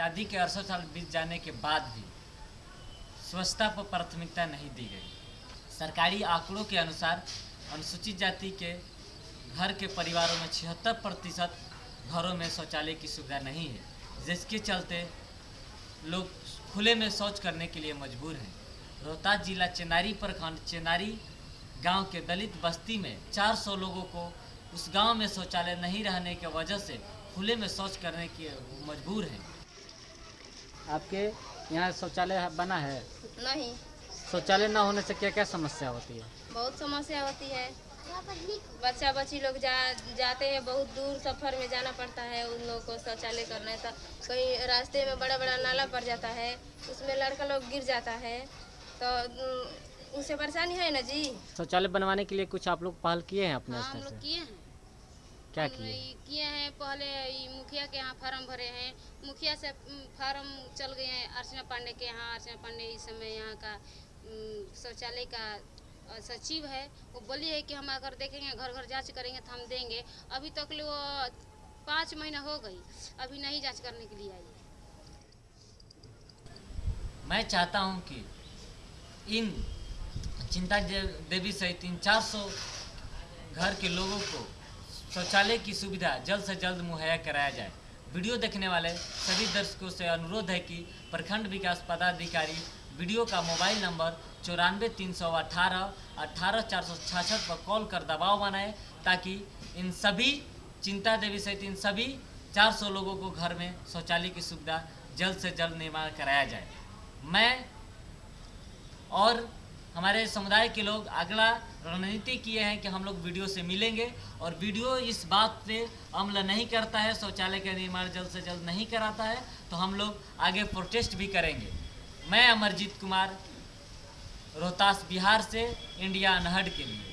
आज़ादी के अड़सठ साल बीत जाने के बाद भी स्वच्छता पर प्राथमिकता नहीं दी गई। सरकारी आंकड़ों के अनुसार अनुसूचित जाति के घर के परिवारों में छिहत्तर प्रतिशत घरों में शौचालय की सुविधा नहीं है, जिसके चलते लोग खुले में शौच करने के लिए मजबूर हैं। रोहतास जिला चेनारी प्रखंड चेनारी गाँव के दलित बस्ती में 400 लोगों को उस गाँव में शौचालय नहीं रहने की वजह से खुले में शौच करने के मजबूर हैं। आपके यहाँ शौचालय बना है? नहीं। शौचालय न होने से क्या क्या समस्या होती है? बहुत समस्या होती है। बच्चा बच्ची लोग जा जाते हैं बहुत दूर सफ़र में जाना पड़ता है उन लोगों को शौचालय करना तो कहीं रास्ते में बड़ा बड़ा नाला पड़ जाता है उसमें लड़का लोग गिर जाता है। तो उससे परेशानी है ना जी? शौचालय बनवाने के लिए कुछ आप लोग पहल किए हैं अपने हाँ हम लोग किए हैं। क्या किए किए हैं पहले मुखिया के यहाँ फार्म भरे हैं। मुखिया से फार्म चल गए हैं अर्चना पांडे के यहाँ। अर्चना पांडे इस समय यहाँ का शौचालय का सचिव है। वो बोली है कि हम अगर देखेंगे घर घर जाँच करेंगे तो हम देंगे। अभी तक ले वो पाँच महीना हो गई। अभी नहीं जाँच करने के लिए आई मैं चाहता हूँ कि इन चिंता देवी सहित इन 400 घर के लोगों को शौचालय की सुविधा जल्द से जल्द मुहैया कराया जाए। वीडियो देखने वाले सभी दर्शकों से अनुरोध है कि प्रखंड विकास पदाधिकारी, वीडियो का मोबाइल नंबर चौरानवे तीन सौ अठारह अठारह चार सौ छाछठ पर कॉल कर दबाव बनाए, ताकि इन सभी चिंता देवी सहित इन सभी 400 लोगों को घर में शौचालय की सुविधा जल्द से जल्द निर्माण कराया जाए। मैं और हमारे समुदाय के लोग अगला रणनीति किए हैं कि हम लोग वीडियो से मिलेंगे और वीडियो इस बात पे अमल नहीं करता है, शौचालय का निर्माण जल्द से जल्द नहीं कराता है तो हम लोग आगे प्रोटेस्ट भी करेंगे। मैं अमरजीत कुमार, रोहतास बिहार से, इंडिया अनहड के लिए।